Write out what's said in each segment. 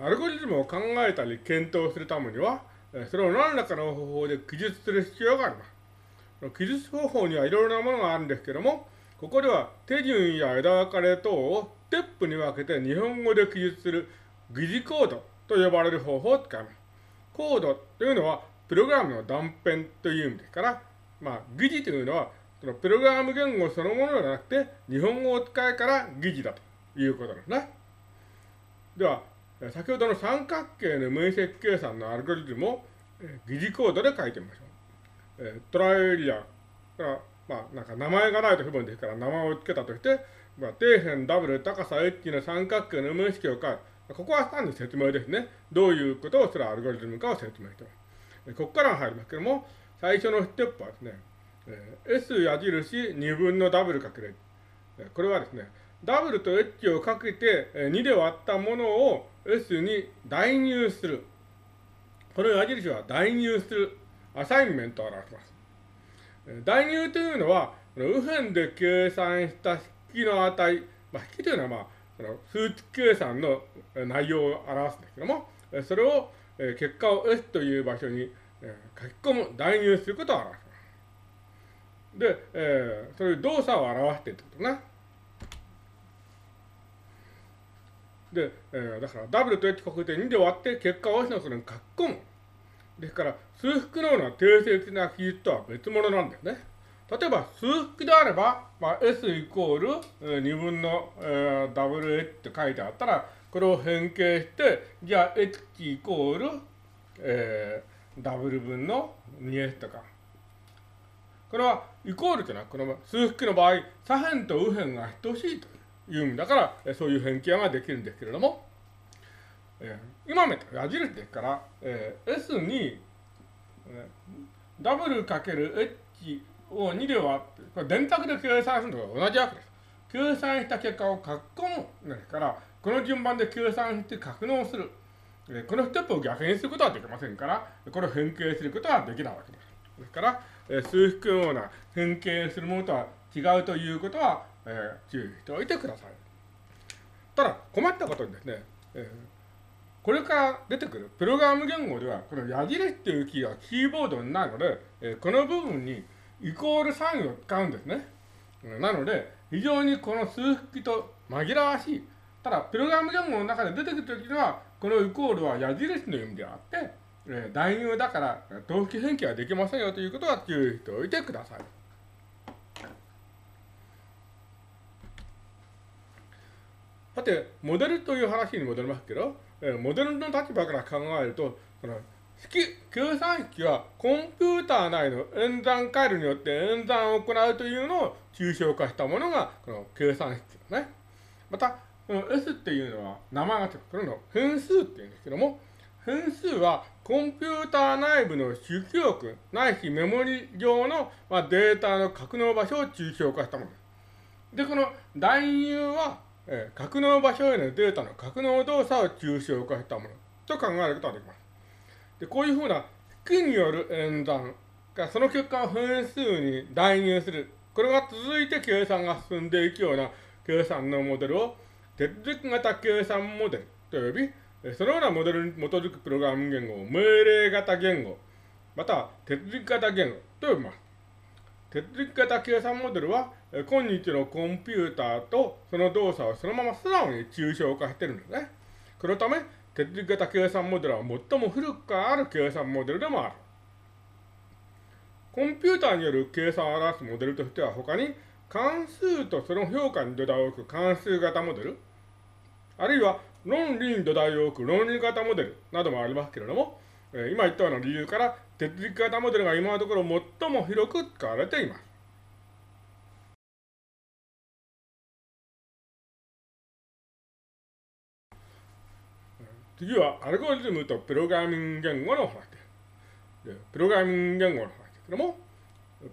アルゴリズムを考えたり検討するためには、それを何らかの方法で記述する必要があります。記述方法にはいろいろなものがあるんですけども、ここでは手順や枝分かれ等をステップに分けて日本語で記述する疑似コードと呼ばれる方法を使います。コードというのはプログラムの断片という意味ですから、まあ、疑似というのはそのプログラム言語そのものではなくて日本語を使いから疑似だということですね。では、先ほどの三角形の面積計算のアルゴリズムを疑似コードで書いてみましょう。えトライエリアが、まあ、なんか名前がないと不分ですから名前を付けたとして、まあ、底辺ダブル高さ H の三角形の面積を書く。ここは単に説明ですね。どういうことをするアルゴリズムかを説明しています。ここから入りますけども、最初のステップはですね、S 矢印2分のダブルかける。これはですね、ダブルと H をかけて2で割ったものを S に代入する。この矢印は代入するアサインメントを表します。代入というのは、右辺で計算した式の値、まあ、式というのは、まあ、その数値計算の内容を表すんですけども、それを結果を S という場所に書き込む、代入することを表します。で、えー、そういう動作を表しているってことね。で、えー、だから W と H 国定2で割って結果を S のそれに書き込む。ですから、数複のような定性的な記述とは別物なんですね。例えば、数複であれば、まあ、S イコール、えー、2分の、えー、WH って書いてあったら、これを変形して、じゃあ H イコール、えー、W 分の 2S とか。これは、イコールというのは、この数複の場合、左辺と右辺が等しいと意味だから、そういう変形ができるんですけれども、えー、今目と矢印ですから、えー、S に、えー、W×H を2で割って、これ電卓で計算するのと同じわけです。計算した結果を書き込むですから、この順番で計算して格納する。えー、このステップを逆にすることはできませんから、これを変形することはできないわけです。ですから、えー、数式のような変形するものとは違うということは、えー、注意しておいてください。ただ、困ったことにですね、えーこれから出てくるプログラム言語では、この矢印っていうキーはキーボードになるので、えこの部分にイコールサインを使うんですね。なので、非常にこの数式と紛らわしい。ただ、プログラム言語の中で出てくるときには、このイコールは矢印の意味であって、え代入だから、同期変形はできませんよということは注意しておいてください。さて、モデルという話に戻りますけど、えモデルの立場から考えると、その式、計算式はコンピューター内の演算回路によって演算を行うというのを抽象化したものが、この計算式ですね。また、この S っていうのは名前がつく、これの変数っていうんですけども、変数はコンピューター内部の主記憶ないしメモリ上の、まデータの格納場所を抽象化したものです。で、この代入はえー、格納場所へのデータの格納動作を抽象化したものと考えることができます。で、こういうふうな式による演算がその結果を変数に代入する。これが続いて計算が進んでいくような計算のモデルを手続き型計算モデルと呼び、そのようなモデルに基づくプログラム言語を命令型言語、または手続き型言語と呼びます。手続き型計算モデルは、今日のコンピューターとその動作をそのまま素直に抽象化してるんですね。このため、手続き型計算モデルは最も古くからある計算モデルでもある。コンピューターによる計算を表すモデルとしては他に関数とその評価に土台を置く関数型モデル、あるいは論理に土台を置く論理型モデルなどもありますけれども、今言ったような理由から手続き型モデルが今のところ最も広く使われています。次はアルゴリズムとプログラミング言語の話です。プログラミング言語の話ですけども、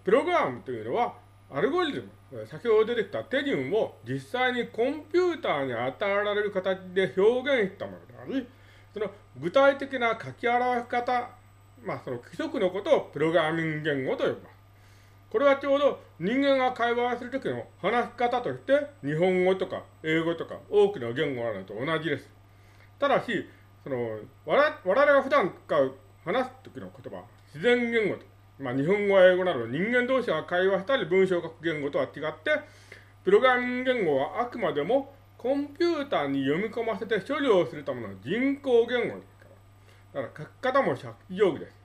プログラムというのはアルゴリズム、先ほど出てきた手順を実際にコンピューターに与えられる形で表現したものであり、その具体的な書き表し方まあ、その規則のことをプログラミング言語と呼びます。これはちょうど人間が会話をするときの話し方として日本語とか英語とか多くの言語があるのと同じです。ただし、その我々が普段使う話す時の言葉、自然言語と、まあ、日本語や英語など人間同士が会話したり文章を書く言語とは違って、プログラミング言語はあくまでもコンピューターに読み込ませて処理をするための人工言語です。だから書き方も借記定規です。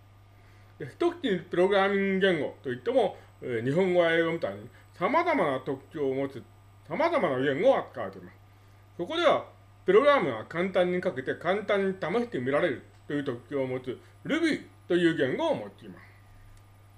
で一口にプログラミング言語といっても、えー、日本語や英語みたいに様々な特徴を持つ様々な言語を扱われています。そこでは、プログラムは簡単に書けて簡単に試してみられるという特徴を持つ Ruby という言語を持っています。